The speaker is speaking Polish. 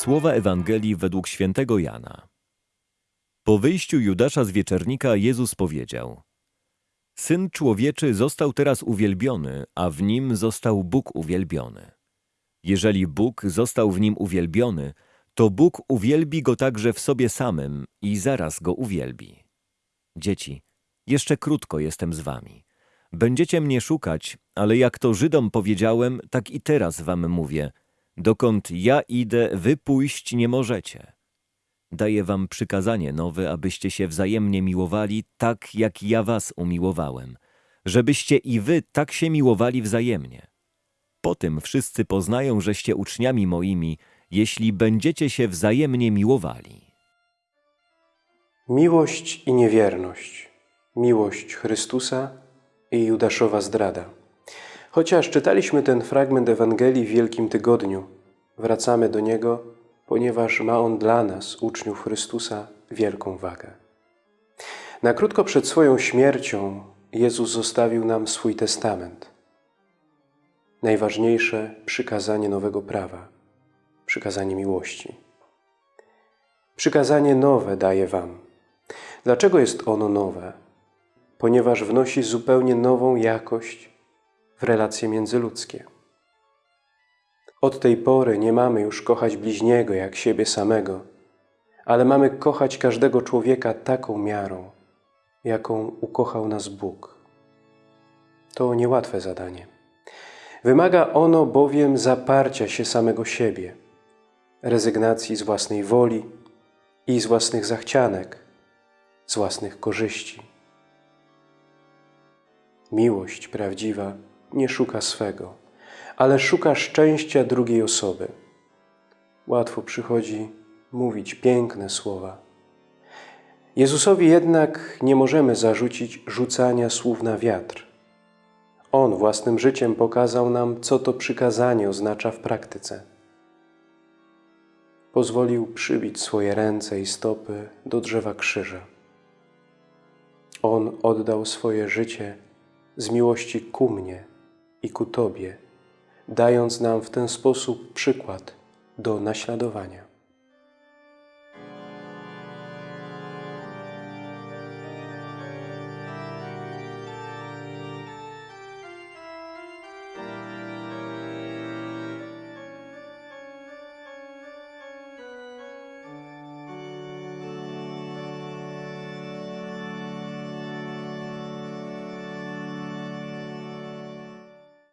Słowa Ewangelii według świętego Jana. Po wyjściu Judasza z wieczernika Jezus powiedział: Syn człowieczy został teraz uwielbiony, a w nim został Bóg uwielbiony. Jeżeli Bóg został w nim uwielbiony, to Bóg uwielbi go także w sobie samym i zaraz go uwielbi. Dzieci, jeszcze krótko jestem z wami. Będziecie mnie szukać, ale jak to Żydom powiedziałem, tak i teraz wam mówię: dokąd ja idę, wy pójść nie możecie. Daję wam przykazanie nowe, abyście się wzajemnie miłowali, tak jak ja was umiłowałem, żebyście i wy tak się miłowali wzajemnie. Po tym wszyscy poznają, żeście uczniami moimi, jeśli będziecie się wzajemnie miłowali. Miłość i niewierność, miłość Chrystusa i Judaszowa zdrada. Chociaż czytaliśmy ten fragment Ewangelii w Wielkim Tygodniu, wracamy do niego, ponieważ ma on dla nas, uczniów Chrystusa, wielką wagę. Na krótko przed swoją śmiercią Jezus zostawił nam swój testament. Najważniejsze przykazanie nowego prawa, przykazanie miłości. Przykazanie nowe daję wam. Dlaczego jest ono nowe? Ponieważ wnosi zupełnie nową jakość w relacje międzyludzkie. Od tej pory nie mamy już kochać bliźniego jak siebie samego, ale mamy kochać każdego człowieka taką miarą, jaką ukochał nas Bóg. To niełatwe zadanie. Wymaga ono bowiem zaparcia się samego siebie, rezygnacji z własnej woli i z własnych zachcianek, z własnych korzyści. Miłość prawdziwa nie szuka swego, ale szuka szczęścia drugiej osoby. Łatwo przychodzi mówić piękne słowa. Jezusowi jednak nie możemy zarzucić rzucania słów na wiatr. On własnym życiem pokazał nam, co to przykazanie oznacza w praktyce. Pozwolił przybić swoje ręce i stopy do drzewa krzyża. On oddał swoje życie z miłości ku mnie i ku Tobie, dając nam w ten sposób przykład do naśladowania.